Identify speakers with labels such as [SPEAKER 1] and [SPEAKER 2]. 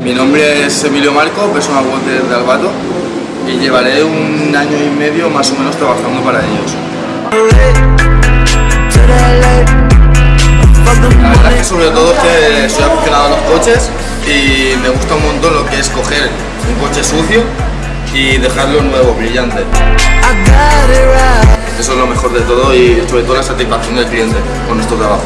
[SPEAKER 1] Mi nombre es Emilio Marco, personal worker de Albato y llevaré un año y medio más o menos trabajando para ellos. La verdad es que sobre todo es que soy aficionado a los coches y me gusta un montón lo que es coger un coche sucio y dejarlo nuevo, brillante. Eso es lo mejor de todo y sobre todo la satisfacción del cliente con nuestro trabajo.